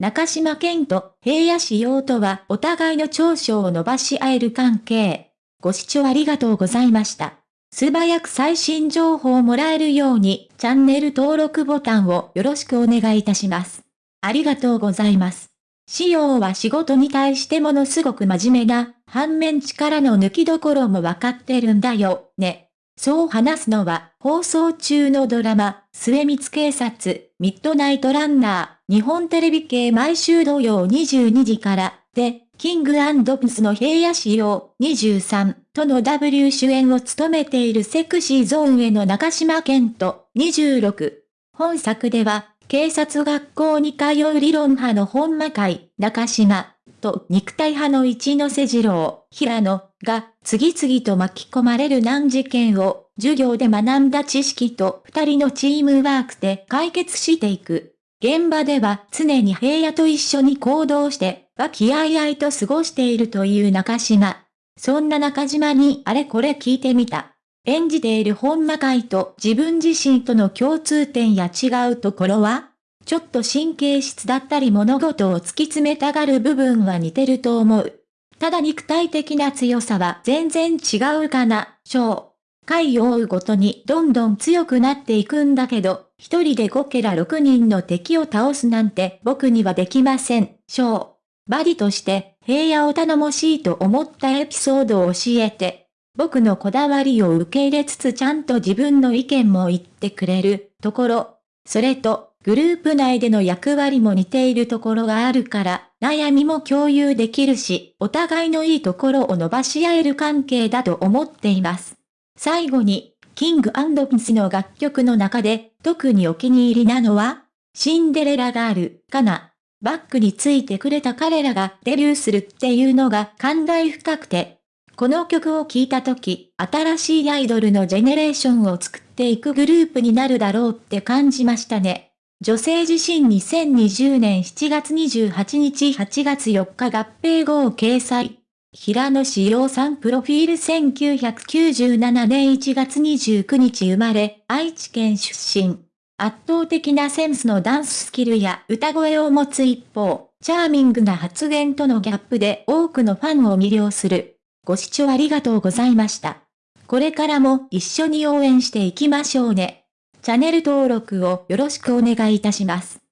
中島健と平野仕様とはお互いの長所を伸ばし合える関係。ご視聴ありがとうございました。素早く最新情報をもらえるようにチャンネル登録ボタンをよろしくお願いいたします。ありがとうございます。仕様は仕事に対してものすごく真面目な、反面力の抜きどころもわかってるんだよ、ね。そう話すのは、放送中のドラマ、末光警察、ミッドナイトランナー、日本テレビ系毎週土曜22時から、で、キングプスの平野仕様23との W 主演を務めているセクシーゾーンへの中島健人26。本作では、警察学校に通う理論派の本間会、中島、と肉体派の一ノ瀬二郎、平野が次々と巻き込まれる難事件を授業で学んだ知識と二人のチームワークで解決していく。現場では常に平野と一緒に行動して和気あいあいと過ごしているという中島。そんな中島にあれこれ聞いてみた。演じている本間会と自分自身との共通点や違うところは？ちょっと神経質だったり物事を突き詰めたがる部分は似てると思う。ただ肉体的な強さは全然違うかな、章。回を追うごとにどんどん強くなっていくんだけど、一人で5ケラ6人の敵を倒すなんて僕にはできません、章。バディとして平野を頼もしいと思ったエピソードを教えて、僕のこだわりを受け入れつつちゃんと自分の意見も言ってくれるところ、それと、グループ内での役割も似ているところがあるから、悩みも共有できるし、お互いのいいところを伸ばし合える関係だと思っています。最後に、キングピンスの楽曲の中で、特にお気に入りなのは、シンデレラガール、かな。バックについてくれた彼らがデビューするっていうのが感慨深くて、この曲を聴いた時、新しいアイドルのジェネレーションを作っていくグループになるだろうって感じましたね。女性自身2020年7月28日8月4日合併後を掲載。平野志陽さんプロフィール1997年1月29日生まれ、愛知県出身。圧倒的なセンスのダンススキルや歌声を持つ一方、チャーミングな発言とのギャップで多くのファンを魅了する。ご視聴ありがとうございました。これからも一緒に応援していきましょうね。チャンネル登録をよろしくお願いいたします。